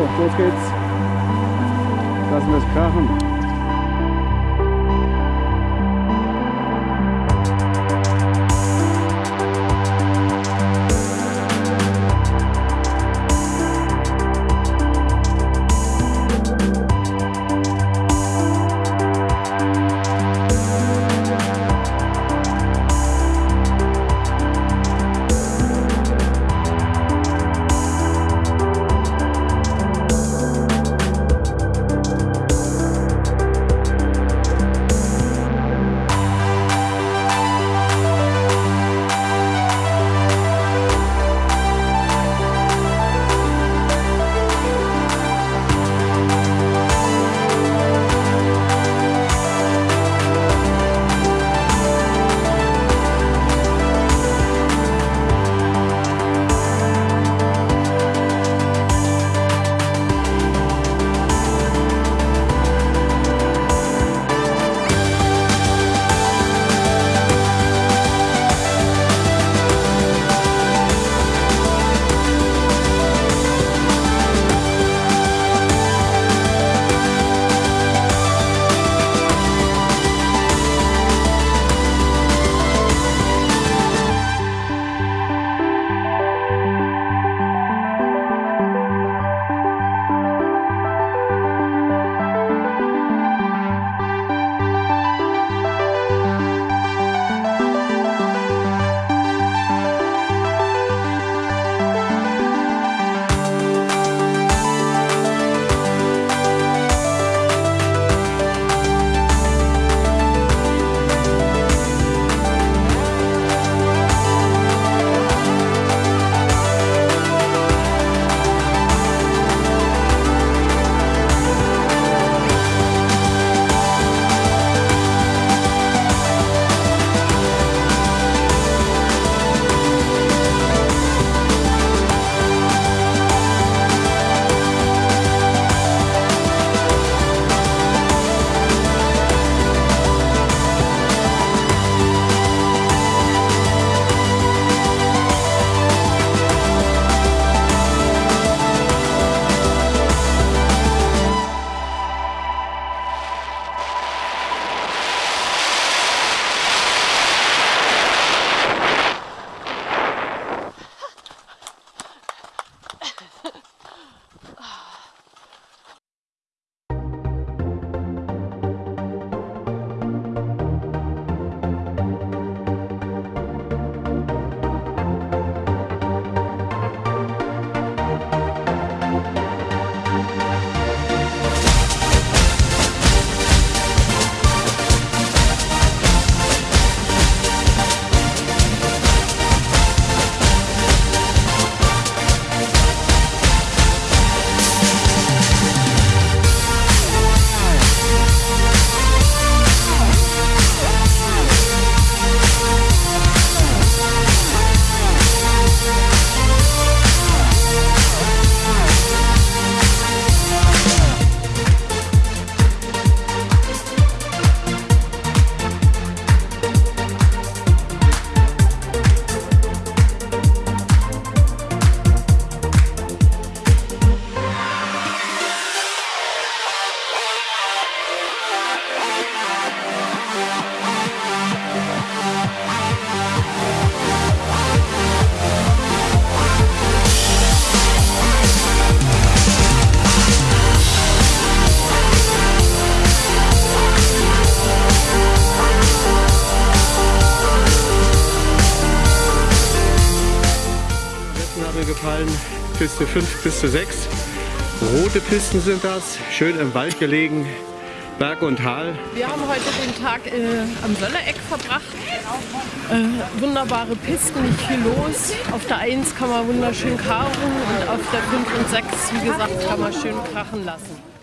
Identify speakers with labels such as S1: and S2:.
S1: los geht's. Lassen wir es krachen. Gefallen. Piste 5, Piste 6. Rote Pisten sind das, schön im Wald gelegen, Berg und Tal.
S2: Wir haben heute den Tag äh, am Söllereck verbracht. Äh, wunderbare Pisten, nicht viel los. Auf der 1 kann man wunderschön karren und auf der 5 und 6, wie gesagt, kann man schön krachen lassen.